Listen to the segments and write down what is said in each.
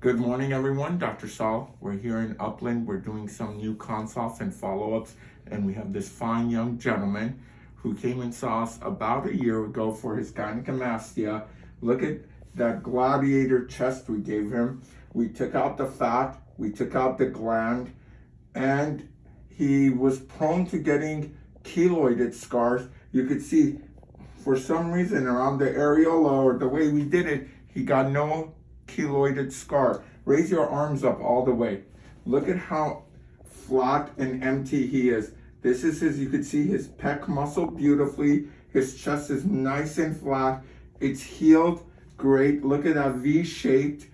Good morning, everyone. Dr. Saul. We're here in Upland. We're doing some new consults and follow-ups, and we have this fine young gentleman who came and saw us about a year ago for his gynecomastia. Look at that gladiator chest we gave him. We took out the fat, we took out the gland, and he was prone to getting keloided scars. You could see for some reason around the areola or the way we did it, he got no keloided scar. Raise your arms up all the way. Look at how flat and empty he is. This is his, you could see his pec muscle beautifully. His chest is nice and flat. It's healed great. Look at that V-shaped.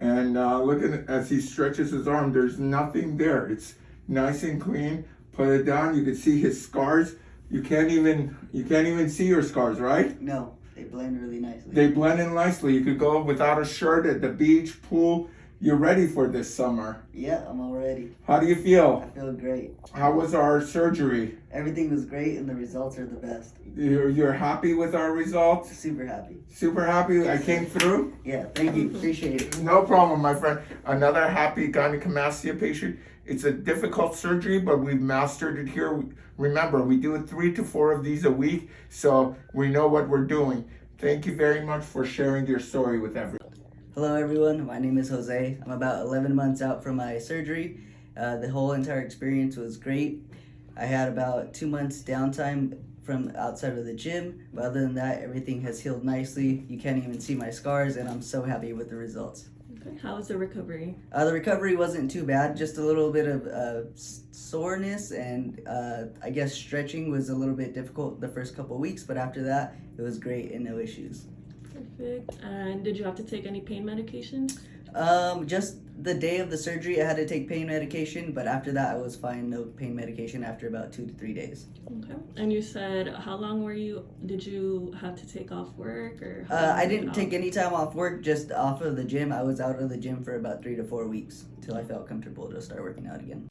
And uh, look at as he stretches his arm, there's nothing there. It's nice and clean. Put it down, you can see his scars. You can't even, you can't even see your scars, right? No, blend really nicely. They blend in nicely. You could go without a shirt at the beach, pool. You're ready for this summer. yeah, I'm all ready. How do you feel? I feel great. How was our surgery? Everything was great and the results are the best. You're, you're happy with our results? Super happy. Super happy I came through? Yeah, thank you. Appreciate it. No problem, my friend. Another happy gynecomastia patient. It's a difficult surgery, but we've mastered it here. Remember, we do three to four of these a week, so we know what we're doing. Thank you very much for sharing your story with everyone. Hello everyone, my name is Jose. I'm about 11 months out from my surgery. Uh, the whole entire experience was great. I had about two months downtime from outside of the gym, but other than that, everything has healed nicely. You can't even see my scars, and I'm so happy with the results. Okay. How was the recovery? Uh, the recovery wasn't too bad, just a little bit of uh, soreness, and uh, I guess stretching was a little bit difficult the first couple weeks, but after that, it was great and no issues. Perfect. And did you have to take any pain medication? Um, just the day of the surgery, I had to take pain medication, but after that, I was fine. No pain medication after about two to three days. Okay. And you said how long were you? Did you have to take off work or? Uh, I didn't take any time off work, just off of the gym. I was out of the gym for about three to four weeks till I felt comfortable to start working out again.